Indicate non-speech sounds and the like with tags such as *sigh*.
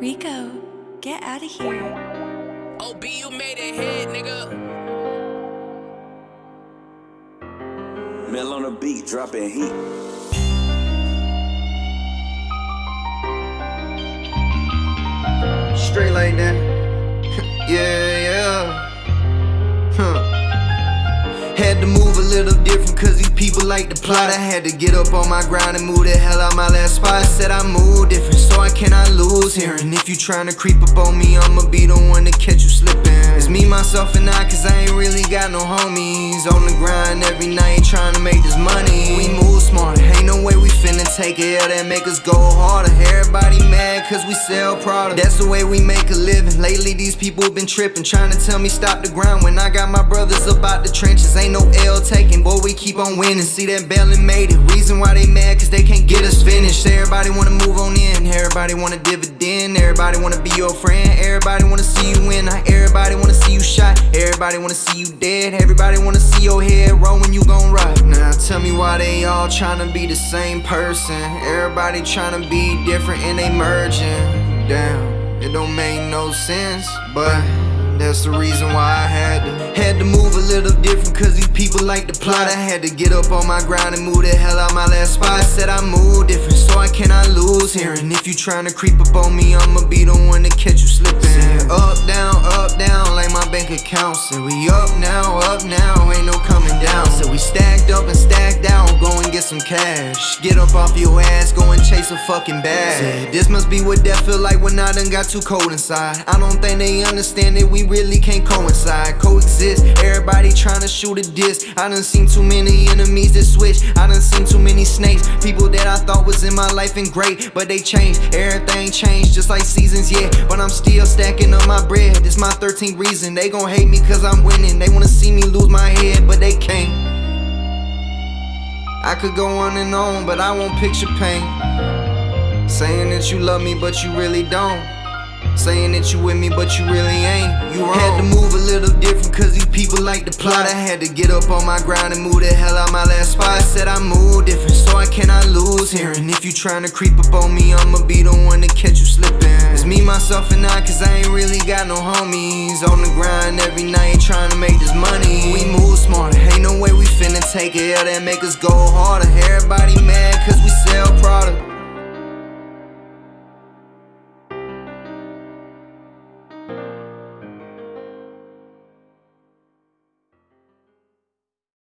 Rico, get out of here. OB, you made it hit, nigga. Mel on the beat, dropping heat. Straight like that. *laughs* yeah, yeah. Huh. Had to move a little different cause these people like to plot. I had to get up on my grind and move the hell out my last spot. Said I move different here. And if you tryna creep up on me, I'ma be the one to catch you slipping. It's me, myself, and I cause I ain't really got no homies. On the grind every night trying to make this money. We move smarter, finna take it out and make us go harder. Everybody mad cause we sell product. That's the way we make a living. Lately, these people been tripping, trying to tell me stop the grind when I got my brothers about the trenches. Ain't no L taking, boy, we keep on winning. See that Bellin made it. Reason why they mad cause they can't get us finished. Everybody wanna move on in, everybody wanna dividend, everybody wanna be your friend, everybody wanna see you win. Everybody wanna see you shot, everybody wanna see you dead, everybody wanna see your head roll when you gon' ride. Now tell me why they all tryna be the same person. Everybody tryna be different and they merging. Damn, it don't make no sense, but. That's the reason why I had to Had to move a little different cause these people like to plot I had to get up on my grind and move the hell out my last spot Said I move different so I cannot lose here And if you tryna creep up on me I'ma be the one to catch you slipping account Said we up now, up now, stacked up and stacked down, go and get some cash Get up off your ass, go and chase a fucking bag this must be what that feel like when I done got too cold inside I don't think they understand that we really can't coincide, coexist. Everybody trying to shoot a diss. I done seen too many enemies that switch. I done seen too many snakes. People that I thought was in my life and great, but they changed. Everything changed just like seasons, yeah. But I'm still stacking up my bread. This my 13th reason. They gon' hate me cause I'm winning. They wanna see me lose my head, but they can't. I could go on and on, but I won't picture pain. Saying that you love me, but you really don't. Saying that you with me, but you really ain't. You wrong. Had to move a little different, cause these people like to plot. I had to get up on my grind and move the hell out my last spot. Said I move different, so I cannot lose here. And if you tryna creep up on me, I'ma be the one to catch you slipping. It's me, myself, and I, cause I ain't really got no homies. On the grind every night trying to make this money. We move smarter, take it out and make us go harder. Everybody mad cause we sell product.